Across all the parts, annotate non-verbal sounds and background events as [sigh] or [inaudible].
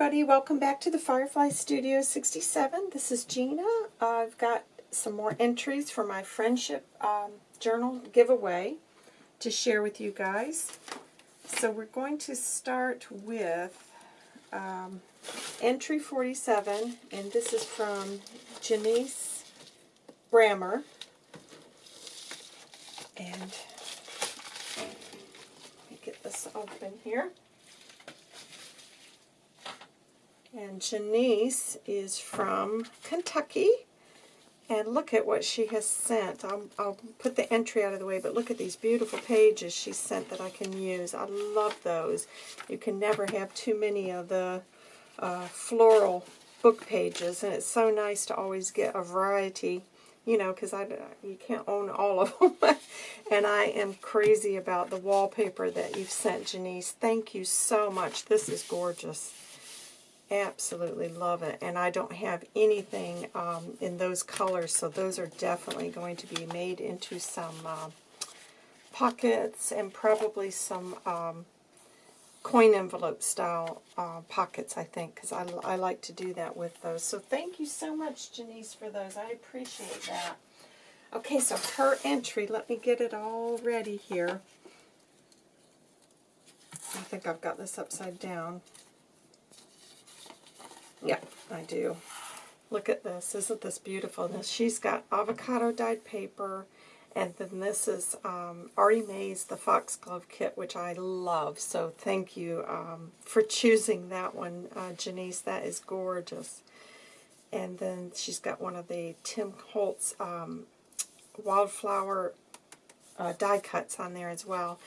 everybody, welcome back to the Firefly Studio 67. This is Gina. I've got some more entries for my Friendship um, Journal giveaway to share with you guys. So we're going to start with um, entry 47, and this is from Janice Brammer. And let me get this open here. And Janice is from Kentucky. And look at what she has sent. I'll, I'll, put the entry out of the way, but look at these beautiful pages she sent that I can use. I love those. You can never have too many of the uh, floral book pages, and it's so nice to always get a variety, you know, because I you can't own all of [laughs] them. and I am crazy about the wallpaper that you've sent, Janice. Thank you so much. This is gorgeous. Absolutely love it. And I don't have anything um, in those colors, so those are definitely going to be made into some uh, pockets and probably some um, coin envelope style uh, pockets, I think, because I, I like to do that with those. So thank you so much, Janice, for those. I appreciate that. Okay, so her entry, let me get it all ready here. I think I've got this upside down. Yeah, I do. Look at this. Isn't this beautiful? Now, she's got avocado dyed paper, and then this is um, Artie Mae's The Foxglove Kit, which I love. So thank you um, for choosing that one, uh, Janice. That is gorgeous. And then she's got one of the Tim Holtz um, wildflower uh, die cuts on there as well.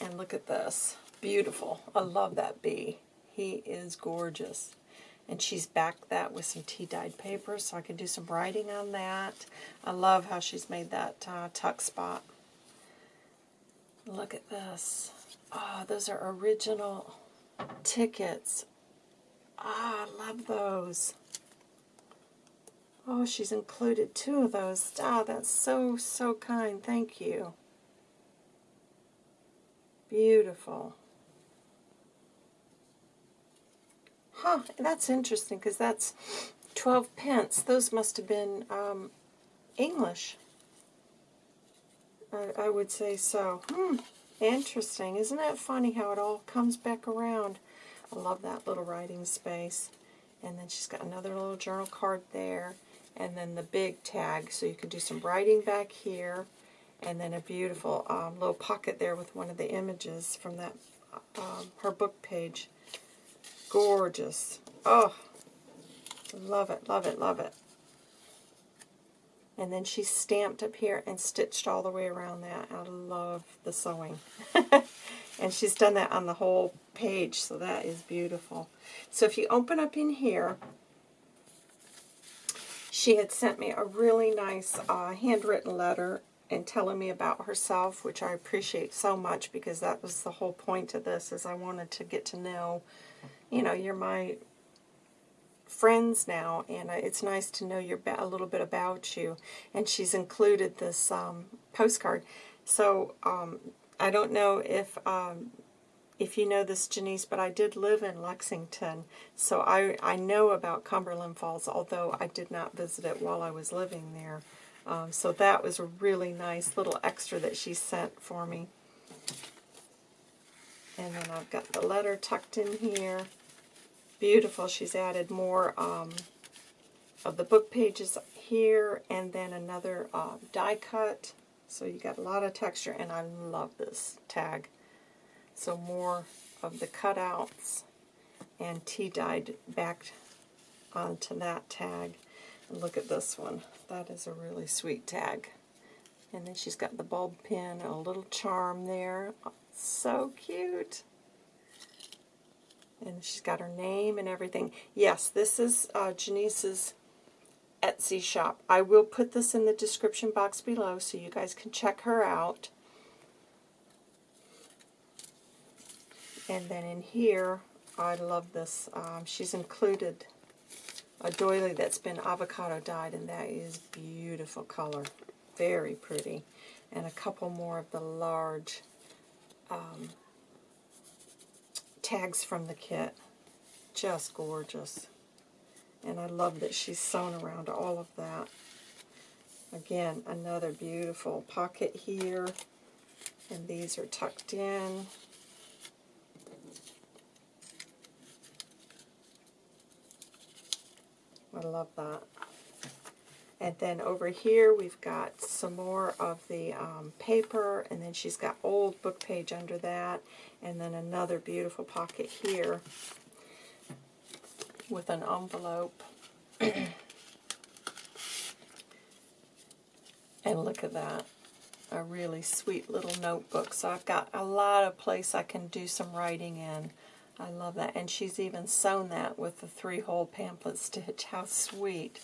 And look at this. Beautiful. I love that bee. He is gorgeous. And she's backed that with some tea-dyed paper, so I can do some writing on that. I love how she's made that uh, tuck spot. Look at this. Oh, those are original tickets. Ah, oh, I love those. Oh, she's included two of those. Ah, oh, that's so, so kind. Thank you. Beautiful. Huh, that's interesting because that's 12 pence. Those must have been um, English. I, I, would say so. Hmm, interesting. Isn't that funny how it all comes back around? I love that little writing space. And then she's got another little journal card there. And then the big tag, so you can do some writing back here. And then a beautiful um, little pocket there with one of the images from that um, her book page. Gorgeous. Oh, love it, love it, love it. And then she stamped up here and stitched all the way around that. I love the sewing. [laughs] and she's done that on the whole page, so that is beautiful. So if you open up in here, she had sent me a really nice uh, handwritten letter and telling me about herself, which I appreciate so much because that was the whole point of this, is I wanted to get to know you know, you're my friends now, and it's nice to know you're a little bit about you. And she's included this um, postcard. So um, I don't know if um, if you know this, Janice, but I did live in Lexington, so I, I know about Cumberland Falls, although I did not visit it while I was living there. Um, so that was a really nice little extra that she sent for me. And then I've got the letter tucked in here. Beautiful. She's added more um, of the book pages here and then another uh, die cut. So you got a lot of texture and I love this tag. So more of the cutouts and tea dyed back onto that tag. And look at this one. That is a really sweet tag. And then she's got the bulb pin a little charm there. So cute. And she's got her name and everything. Yes, this is uh, Janice's Etsy shop. I will put this in the description box below so you guys can check her out. And then in here, I love this. Um, she's included a doily that's been avocado dyed, and that is beautiful color. Very pretty. And a couple more of the large um, tags from the kit. just gorgeous. And I love that she's sewn around all of that. Again, another beautiful pocket here. And these are tucked in. I love that. And then over here we've got some more of the um, paper, and then she's got old book page under that, and then another beautiful pocket here with an envelope. [clears throat] and look at that. A really sweet little notebook. So I've got a lot of place I can do some writing in. I love that. And she's even sewn that with the three-hole pamphlet stitch. [laughs] How sweet.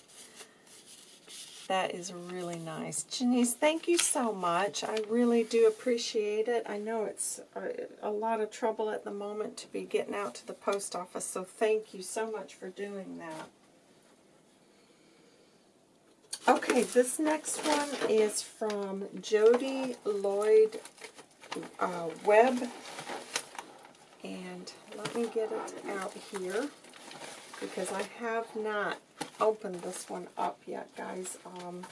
That is really nice. Janice, thank you so much. I really do appreciate it. I know it's a, a, lot of trouble at the moment to be getting out to the post office, so thank you so much for doing that. Okay, this next one is from Jody Lloyd uh, Webb. And let me get it out here because I have not opened this one up yet, guys. Um,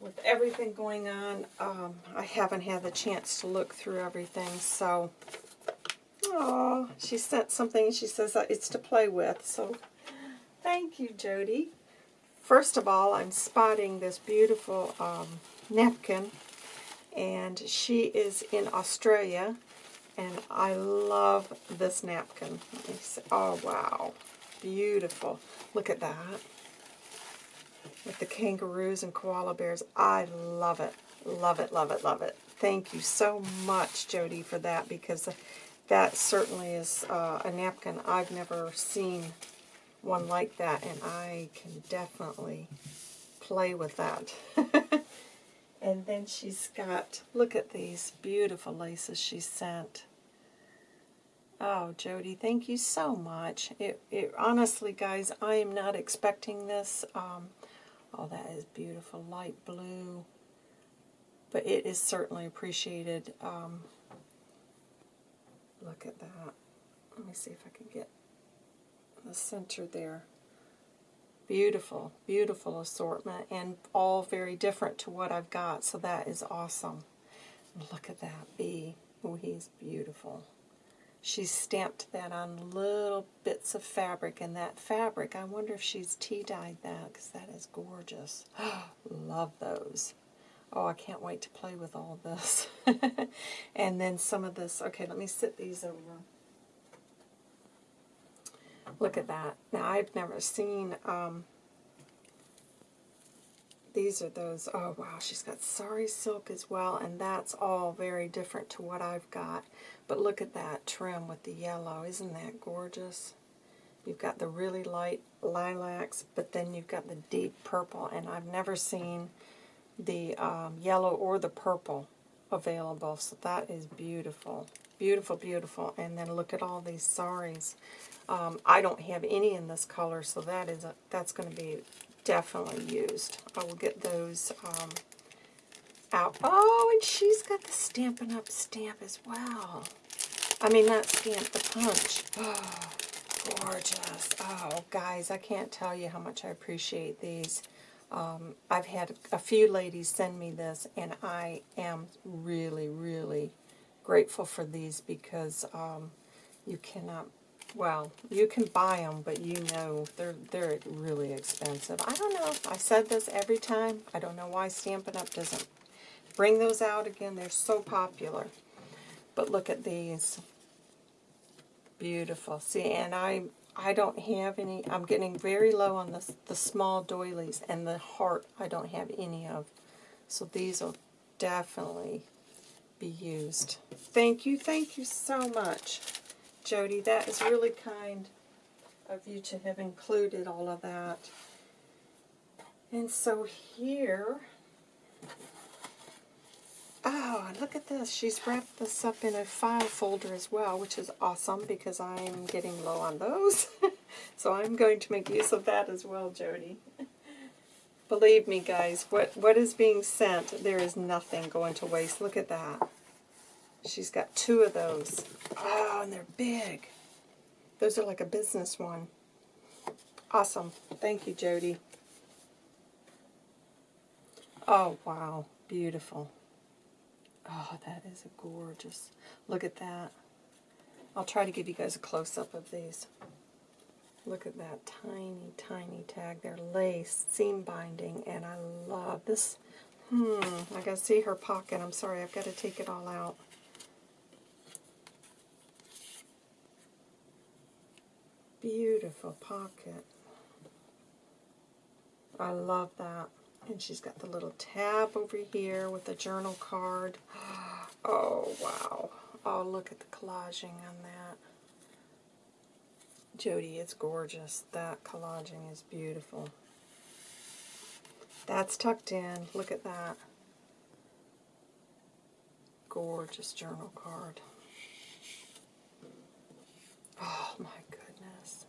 with everything going on, um, I haven't had the chance to look through everything. So, oh, she sent something. She says it's to play with. So, thank you, Jody. First of all, I'm spotting this beautiful um, napkin, and she is in Australia, and I love this napkin. Oh, wow. Beautiful. Look at that. With the kangaroos and koala bears. I love it. Love it, love it, love it. Thank you so much, Jody, for that, because that certainly is uh, a napkin. I've never seen one like that, and I can definitely play with that. [laughs] and then she's got, look at these beautiful laces she sent. Oh, Jody, thank you so much. It, it honestly, guys, I am not expecting this. Um, oh, that is beautiful, light blue. But it is certainly appreciated. Um, look at that. Let me see if I can get the center there. Beautiful, beautiful assortment, and all very different to what I've got, so that is awesome. Look at that bee. Oh, he's beautiful. She's stamped that on little bits of fabric, and that fabric, I wonder if she's tea-dyed that, because that is gorgeous. [gasps] Love those. Oh, I can't wait to play with all this. [laughs] and then some of this, okay, let me sit these over. Look at that. Now, I've never seen um, these are those, oh wow, she's got sari silk as well, and that's all very different to what I've got. But look at that trim with the yellow. Isn't that gorgeous? You've got the really light lilacs, but then you've got the deep purple, and I've never seen the um, yellow or the purple available, so that is beautiful. Beautiful, beautiful. And then look at all these saris. Um, I don't have any in this color, so that is a, that's going to be definitely used. I will get those um, out. Oh, and she's got the Stampin' Up! stamp as well. I mean, not stamp, the punch. Oh, [gasps] gorgeous. Oh, guys, I can't tell you how much I appreciate these. Um, I've had a few ladies send me this, and I am really, really grateful for these because um, you cannot well, you can buy them, but you know they're they're really expensive. I don't know. I said this every time. I don't know why Stampin' Up! doesn't bring those out again. They're so popular. But look at these. Beautiful. See, and I I don't have any. I'm getting very low on the, the small doilies, and the heart I don't have any of. So these will definitely be used. Thank you. Thank you so much. Jody. That is really kind of you to have included all of that. And so here, oh, look at this. She's wrapped this up in a file folder as well, which is awesome because I'm getting low on those. [laughs] so I'm going to make use of that as well, Jody. Believe me, guys, what, what is being sent, there is nothing going to waste. Look at that. She's got two of those. Oh, and they're big. Those are like a business one. Awesome. Thank you, Jody. Oh, wow. Beautiful. Oh, that is a gorgeous. Look at that. I'll try to give you guys a close-up of these. Look at that tiny, tiny tag there. Lace, seam binding, and I love this. Hmm, I gotta see her pocket. I'm sorry, I've got to take it all out. Beautiful pocket. I love that. And she's got the little tab over here with the journal card. [gasps] Oh, wow. Oh, look at the collaging on that. Jody, it's gorgeous. That collaging is beautiful. That's tucked in. Look at that. Gorgeous journal card. Oh my goodness.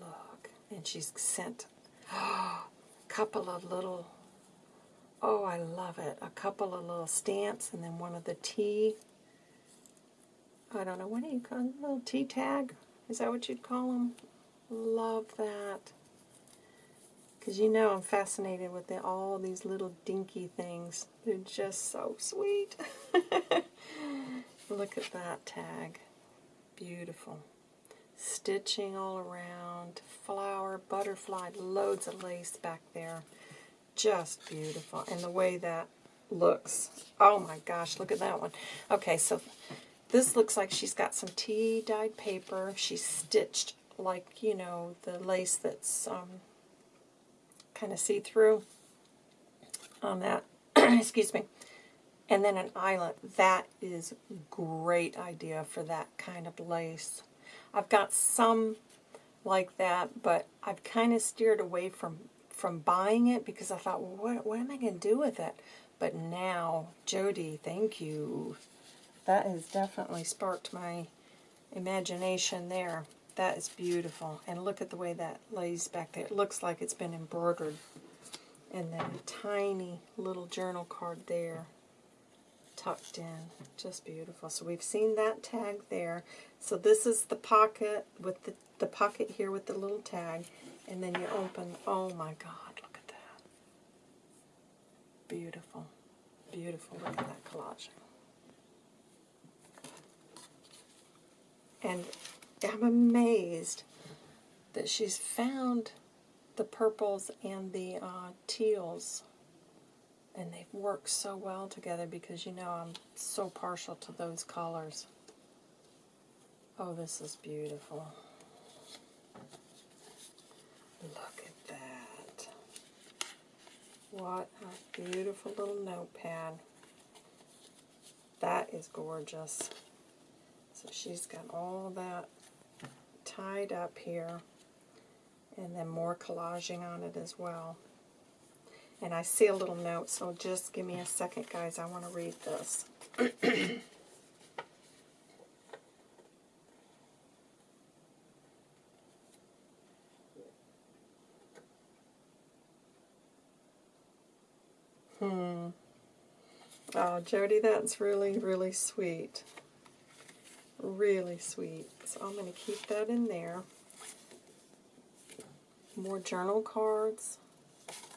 Look. And she's sent a [gasps] couple of little, oh I love it, a couple of little stamps and then one of the tea, I don't know, what do you call it, little tea tag? Is that what you'd call them? Love that. Because you know I'm fascinated with the, all these little dinky things. They're just so sweet. [laughs] Look at that tag. Beautiful. Stitching all around. Flower, butterfly, loads of lace back there. Just beautiful. And the way that looks. Oh my gosh, look at that one. Okay, so this looks like she's got some tea dyed paper. She's stitched like, you know, the lace that's um, kind of see-through on that. [clears throat] Excuse me. And then an eyelet. That is great idea for that kind of lace. I've got some like that, but I've kind of steered away from, from buying it because I thought, well, what, what am I going to do with it? But now, Jody, thank you. That has definitely sparked my imagination there. That is beautiful. And look at the way that lays back there. It looks like it's been embroidered. And then a tiny little journal card there tucked in. Just beautiful. So we've seen that tag there. So this is the pocket with the, the pocket here with the little tag. And then you open, oh my God, look at that. Beautiful. Beautiful. Look at that collage. And I'm amazed that she's found the purples and the uh, teals and they've worked so well together because you know I'm so partial to those colors. Oh, this is beautiful. Look at that. What a beautiful little notepad. That is gorgeous. So she's got all that tied up here and then more collaging on it as well. And I see a little note, so just give me a second, guys. I want to read this. [clears throat] hmm. Oh, Jody, that's really, really sweet. Really sweet. So I'm going to keep that in there. More journal cards.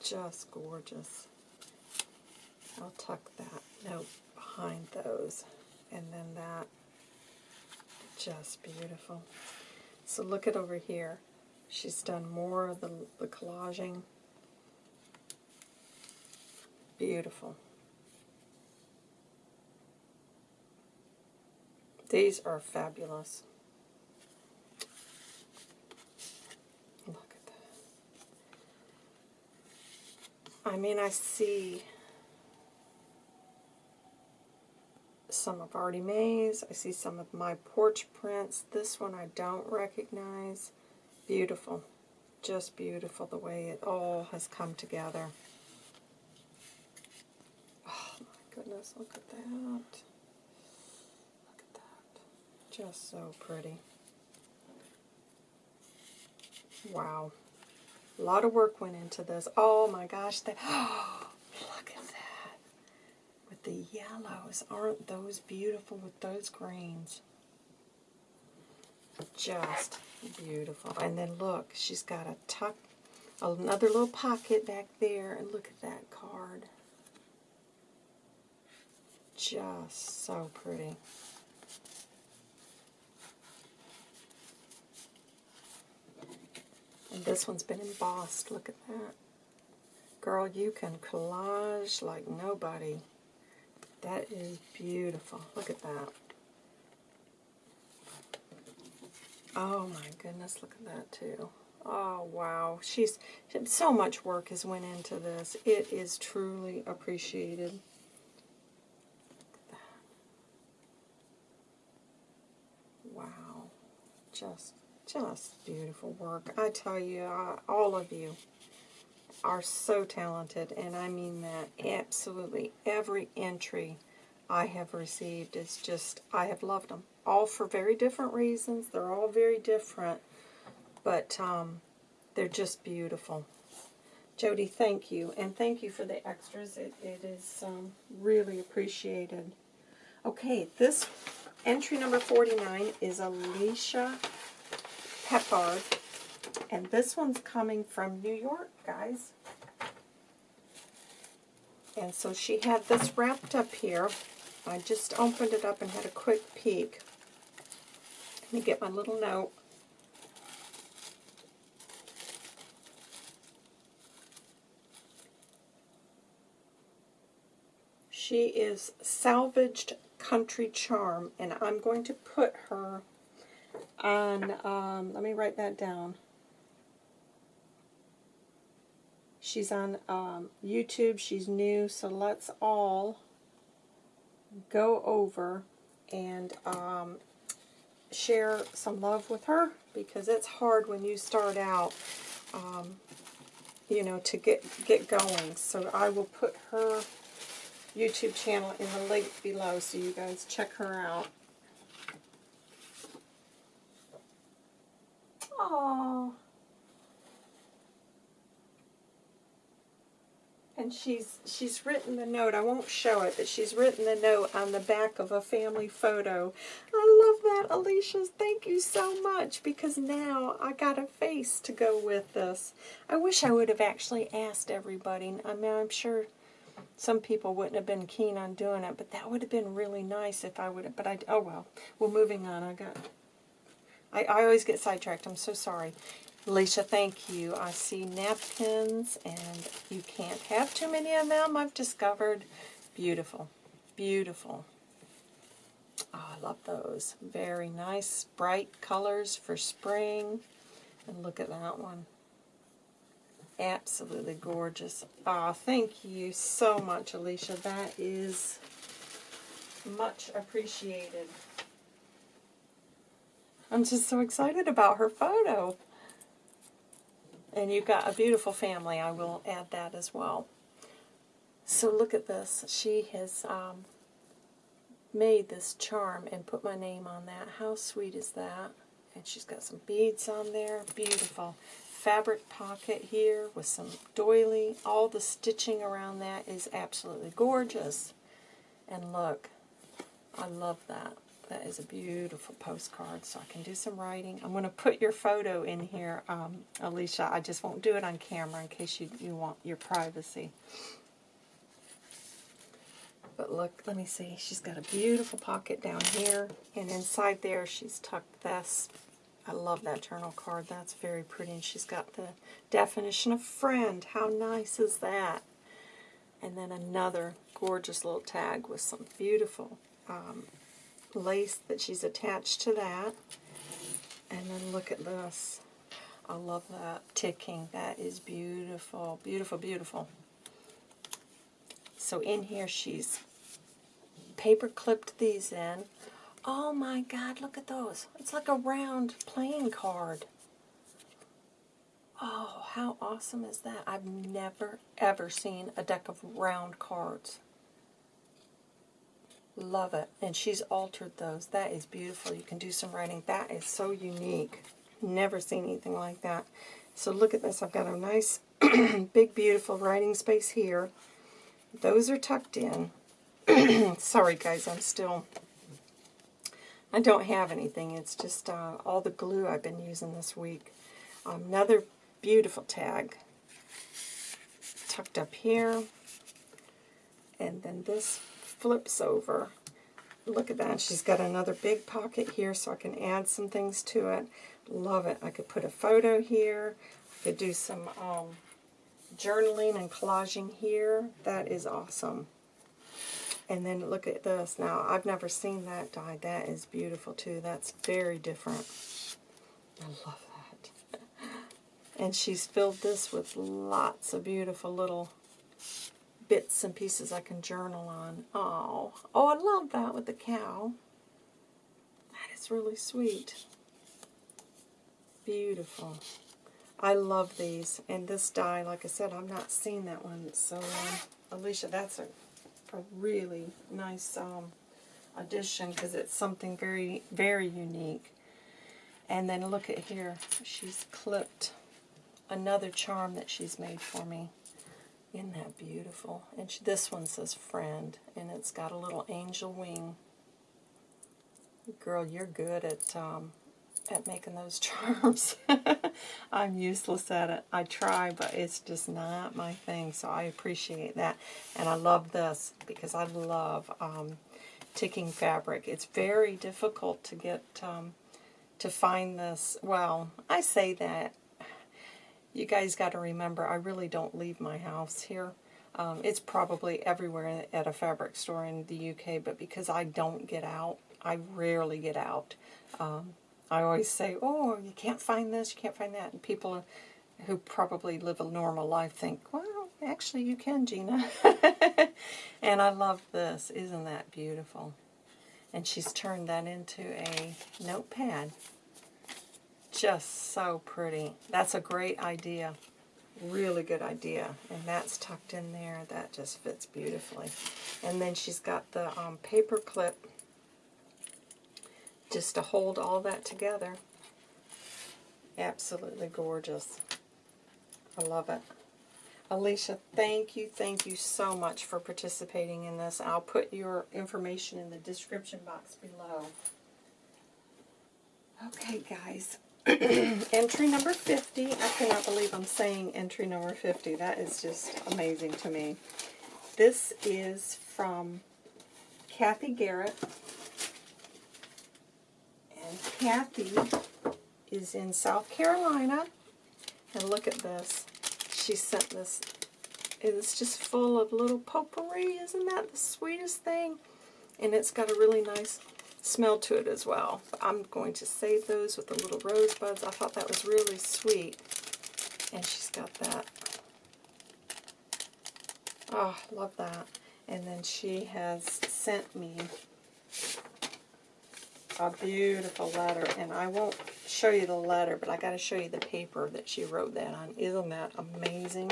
Just gorgeous. I'll tuck that note behind those. And then that. Just beautiful. So look at over here. She's done more of the, the collaging. Beautiful. These are fabulous. Look at that. I mean, I see some of Artie Mae's. I see some of my porch prints. This one I don't recognize. Beautiful. Just beautiful the way it all has come together. Oh my goodness, look at that. look at that. Just so pretty. Wow. A lot of work went into this. Oh my gosh. That, oh, [gasps] look at that. With the yellows. Aren't those beautiful with those greens? Just beautiful. And then look, she's got a tuck, another little pocket back there. And look at that card. Just so pretty. This one's been embossed. Look at that. Girl, you can collage like nobody. That is beautiful. Look at that. Oh my goodness, look at that too. Oh wow, she's so much work has went into this. It is truly appreciated. Wow, just just beautiful work. I tell you, uh, all of you are so talented, and I mean that absolutely every entry I have received is just, I have loved them. All for very different reasons. They're all very different, but um, they're just beautiful. Jody, thank you, and thank you for the extras. It, it is um, really appreciated. Okay, this entry number 49 is Alicia Peppard. And this one's coming from New York, guys. And so she had this wrapped up here. I just opened it up and had a quick peek. Let me get my little note. She is Salvaged Country Charm, and I'm going to put her on, um, let me write that down. She's on um, YouTube. She's new, so let's all go over and um, share some love with her because it's hard when you start out, um, you know, to get, get going. So I will put her YouTube channel in the link below so you guys check her out. Oh. And she's she's written the note. I won't show it, but she's written the note on the back of a family photo. I love that, Alicia. Thank you so much because now I got a face to go with this. I wish I would have actually asked everybody. I mean, I'm sure some people wouldn't have been keen on doing it, but that would have been really nice if I would have. But I, oh well. Well, moving on. I got I, I always get sidetracked. I'm so sorry. Alicia, thank you. I see napkins, and you can't have too many of them, I've discovered. Beautiful. Beautiful. Oh, I love those. Very nice, bright colors for spring. And look at that one. Absolutely gorgeous. Oh, thank you so much, Alicia. That is much appreciated. I'm just so excited about her photo. And you've got a beautiful family. I will add that as well. So look at this. She has um, made this charm and put my name on that. How sweet is that? And she's got some beads on there. Beautiful. Fabric pocket here with some doily. All the stitching around that is absolutely gorgeous. And look, I love that. That is a beautiful postcard, so I can do some writing. I'm going to put your photo in here, um, Alicia. I just won't do it on camera in case you, you want your privacy. But look, let me see. She's got a beautiful pocket down here, and inside there she's tucked this. I love that journal card. That's very pretty. And she's got the definition of friend. How nice is that? And then another gorgeous little tag with some beautiful um, lace that she's attached to that. And then look at this. I love that ticking. That is beautiful. Beautiful, beautiful. So in here she's paper clipped these in. Oh my god, look at those. It's like a round playing card. Oh, how awesome is that? I've never, ever seen a deck of round cards. Love it. And she's altered those. That is beautiful. You can do some writing. That is so unique. Never seen anything like that. So look at this. I've got a nice, [clears throat] big, beautiful writing space here. Those are tucked in. [clears throat] Sorry, guys. I'm still I don't have anything. It's just uh, all the glue I've been using this week. Another beautiful tag tucked up here. And then this flips over. Look at that. She's got another big pocket here so I can add some things to it. Love it. I could put a photo here. I could do some um, journaling and collaging here. That is awesome. And then look at this. Now, I've never seen that die. That is beautiful, too. That's very different. I love that. [laughs] And she's filled this with lots of beautiful little bits and pieces I can journal on. Oh, oh, I love that with the cow. That is really sweet. Beautiful. I love these. And this die, like I said, I've not seen that one. So, um, Alicia, that's a, a really nice um, addition because it's something very, very unique. And then look at here. She's clipped another charm that she's made for me. Isn't that beautiful? And she, this one says friend, and it's got a little angel wing. Girl, you're good at um, at making those [laughs] charms. [laughs] I'm useless at it. I try, but it's just not my thing, so I appreciate that. And I love this because I love um, ticking fabric. It's very difficult to get um, to find this. Well, I say that. You guys got to remember, I really don't leave my house here. Um, it's probably everywhere at a fabric store in the UK, but because I don't get out, I rarely get out. Um, I always say, oh, you can't find this, you can't find that. And people who probably live a normal life think, well, actually you can, Gina. [laughs] and I love this. Isn't that beautiful? And she's turned that into a notepad. Just so pretty. That's a great idea. Really good idea. And that's tucked in there. That just fits beautifully. And then she's got the um, paper clip just to hold all that together. Absolutely gorgeous. I love it. Alicia, thank you, thank you so much for participating in this. I'll put your information in the description box below. Okay, guys. [clears throat] entry number 50. I cannot believe I'm saying entry number 50. That is just amazing to me. This is from Kathy Garrett. And Kathy is in South Carolina. And look at this. She sent this. It's just full of little potpourri. Isn't that the sweetest thing? And it's got a really nice smell to it as well. I'm going to save those with the little rosebuds. I thought that was really sweet. And she's got that. Oh, love that. And then she has sent me a beautiful letter, and I won't show you the letter, but I got to show you the paper that she wrote that on. Isn't that amazing?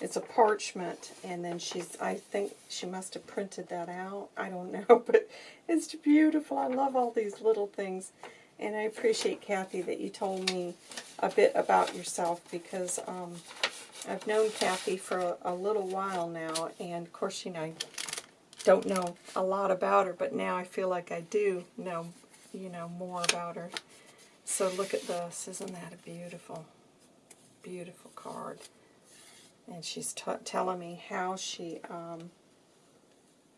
It's a parchment, and then she's, I think she must have printed that out. I don't [laughs] know, but it's beautiful. I love all these little things, and I appreciate, Kathy, that you told me a bit about yourself, because um, I've known Kathy for a, a little while now, and of course, you know, I don't know a lot about her, but now I feel like I do know you know, more about her. So look at this. Isn't that a beautiful, beautiful card? And she's telling me how she, um,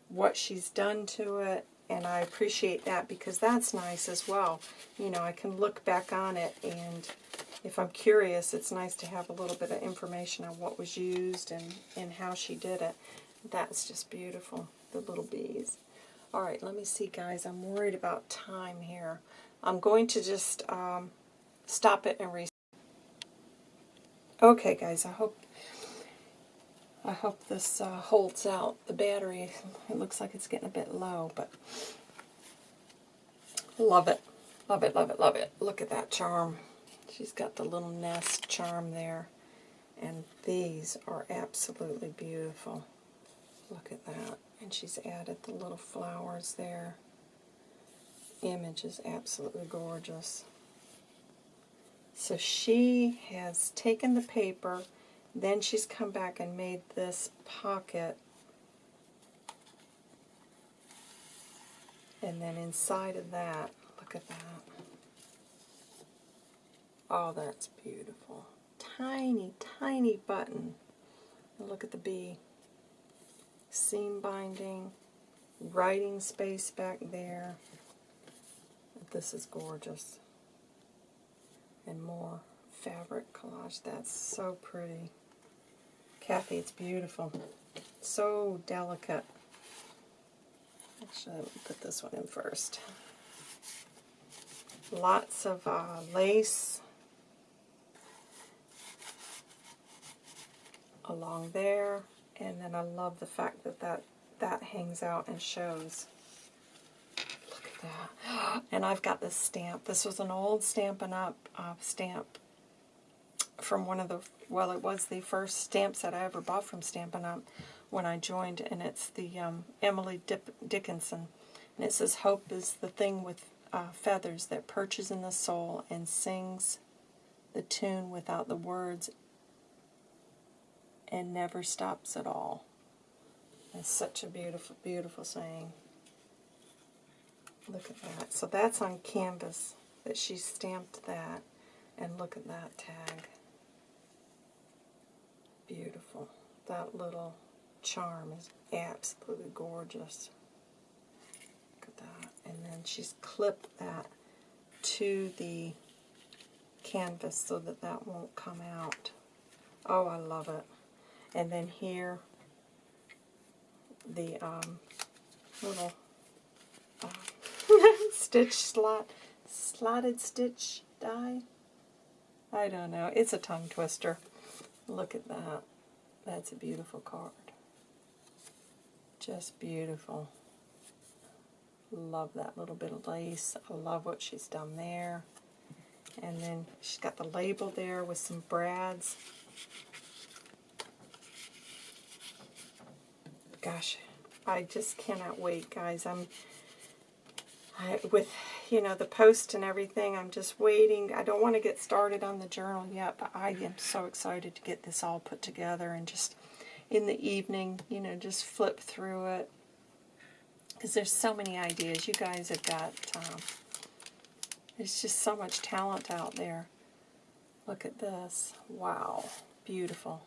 what she's done to it, and I appreciate that because that's nice as well. You know, I can look back on it, and if I'm curious, it's nice to have a little bit of information on what was used and, and how she did it. That's just beautiful, the little bees. All right, let me see, guys. I'm worried about time here. I'm going to just um, stop it and reset. Okay, guys, I hope I hope this uh, holds out. The battery, it looks like it's getting a bit low, but love it. Love it, love it, love it. Look at that charm. She's got the little nest charm there. And these are absolutely beautiful. Look at that. And she's added the little flowers there. Image is absolutely gorgeous. So she has taken the paper, then she's come back and made this pocket. And then inside of that, look at that. Oh, that's beautiful. Tiny, tiny button. Look at the bee. Seam binding, writing space back there. This is gorgeous. And more fabric collage. That's so pretty. Kathy, it's beautiful. So delicate. Actually, let me put this one in first. Lots of uh, lace along there. And then I love the fact that that, that hangs out and shows. Look at that. [gasps] And I've got this stamp. This was an old Stampin' Up! Uh, stamp from one of the, well, it was the first stamp set I ever bought from Stampin' Up! when I joined, and it's the um, Emily Dip Dickinson. And it says, Hope is the thing with uh, feathers that perches in the soul and sings the tune without the words and never stops at all. It's such a beautiful, beautiful saying. Look at that. So that's on canvas that she stamped that. And look at that tag. Beautiful. That little charm is absolutely gorgeous. Look at that. And then she's clipped that to the canvas so that that won't come out. Oh, I love it. And then here, the um, little uh, [laughs] stitch slot, slotted stitch die. I don't know. It's a tongue twister. Look at that. That's a beautiful card. Just beautiful. Love that little bit of lace. I love what she's done there. And then she's got the label there with some brads. gosh, I just cannot wait, guys. I'm I, with, you know, the post and everything, I'm just waiting. I don't want to get started on the journal yet, but I am so excited to get this all put together and just in the evening, you know, just flip through it. Because there's so many ideas. You guys have got, um, there's just so much talent out there. Look at this. Wow. Beautiful.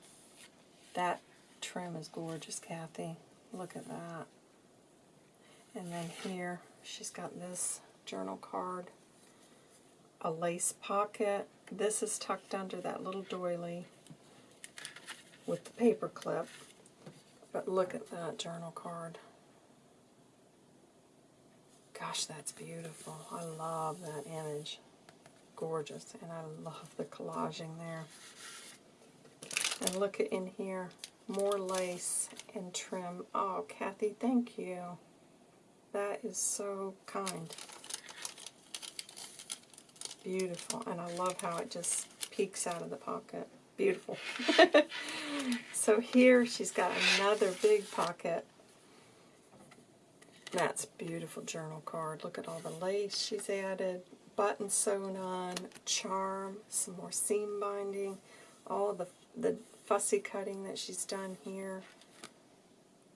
That trim is gorgeous, Kathy. Look at that. And then here, she's got this journal card, a lace pocket. This is tucked under that little doily with the paper clip. But look at that journal card. Gosh, that's beautiful. I love that image. Gorgeous. And I love the collaging there. And look at in here more lace and trim. Oh, Kathy, thank you. That is so kind. Beautiful. And I love how it just peeks out of the pocket. Beautiful. [laughs] so here she's got another big pocket. That's beautiful journal card. Look at all the lace she's added. Button sewn on, charm, some more seam binding, all the, the fussy cutting that she's done here.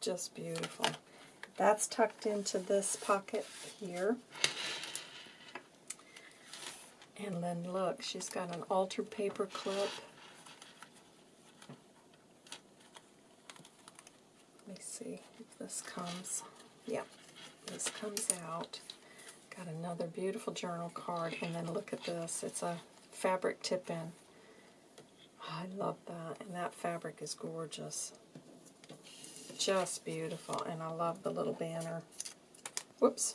Just beautiful. That's tucked into this pocket here. And then look, she's got an altered paper clip. Let me see if this comes. Yep, this comes out. Got another beautiful journal card, and then look at this. It's a fabric tip-in. I love that, and that fabric is gorgeous. Just beautiful, and I love the little banner. Whoops,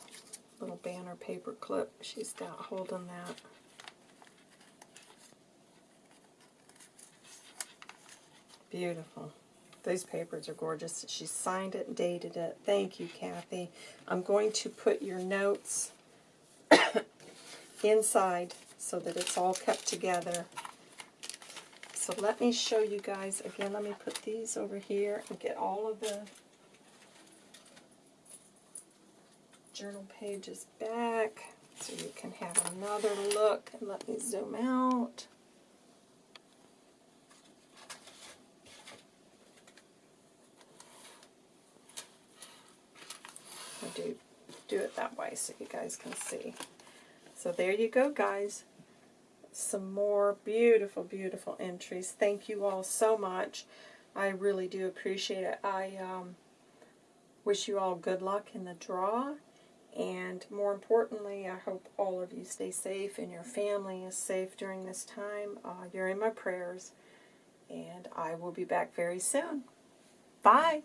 little banner paper clip she's got holding that. Beautiful. These papers are gorgeous. She signed it and dated it. Thank you, Kathy. I'm going to put your notes [coughs] inside so that it's all kept together. So let me show you guys, again, let me put these over here and get all of the journal pages back so you can have another look. And let me zoom out. I do do it that way so you guys can see. So there you go, guys. Some more beautiful, beautiful entries. Thank you all so much. I really do appreciate it. I um, wish you all good luck in the draw. And more importantly, I hope all of you stay safe and your family is safe during this time. Uh, you're in my prayers. And I will be back very soon. Bye.